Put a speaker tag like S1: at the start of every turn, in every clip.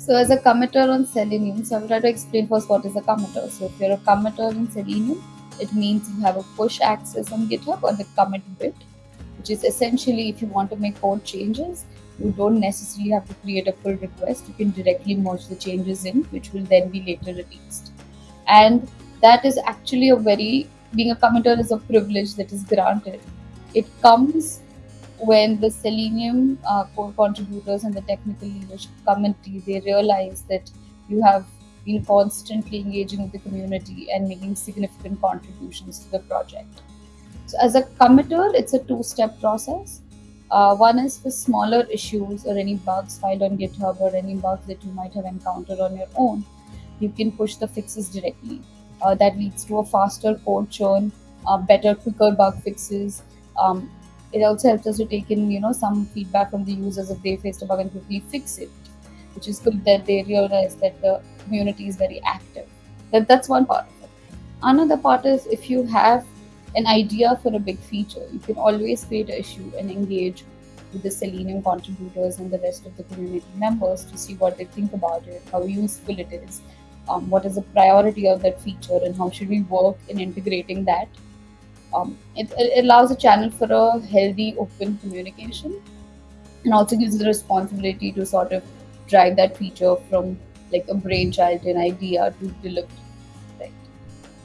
S1: So as a committer on Selenium, so I'll try to explain first what is a committer. So if you're a committer in Selenium, it means you have a push access on GitHub or the commit bit, which is essentially if you want to make code changes, you don't necessarily have to create a pull request. You can directly merge the changes in, which will then be later released. And that is actually a very, being a committer is a privilege that is granted. It comes when the Selenium uh, core contributors and the technical leadership committee, they realize that you have been constantly engaging with the community and making significant contributions to the project. So as a committer, it's a two-step process. Uh, one is for smaller issues or any bugs filed on GitHub or any bugs that you might have encountered on your own. You can push the fixes directly. Uh, that leads to a faster code churn, uh, better, quicker bug fixes. Um, it also helps us to take in, you know, some feedback from the users if they faced a bug and quickly fix it, which is good that they realize that the community is very active. That, that's one part of it. Another part is if you have an idea for a big feature, you can always create an issue and engage with the Selenium contributors and the rest of the community members to see what they think about it, how useful it is, um, what is the priority of that feature, and how should we work in integrating that. Um, it, it allows a channel for a healthy, open communication and also gives the responsibility to sort of drive that feature from like a brainchild, an idea to delivery.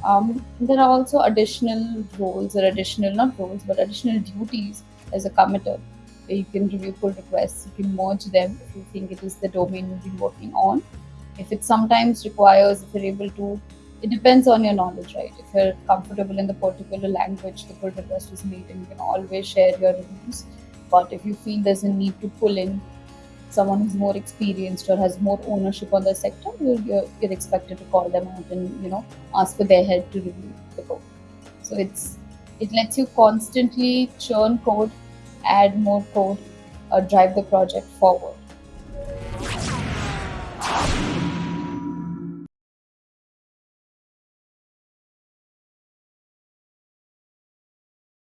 S1: Um, there are also additional roles or additional, not roles, but additional duties as a committer you can review pull requests, you can merge them if you think it is the domain you've been working on. If it sometimes requires, if you're able to, it depends on your knowledge, right? If you're comfortable in the particular language the pull request is made, and you can always share your reviews. But if you feel there's a need to pull in someone who's more experienced or has more ownership on the sector, you're, you're, you're expected to call them out and you know ask for their help to review the code. So it's it lets you constantly churn code, add more code, or drive the project forward.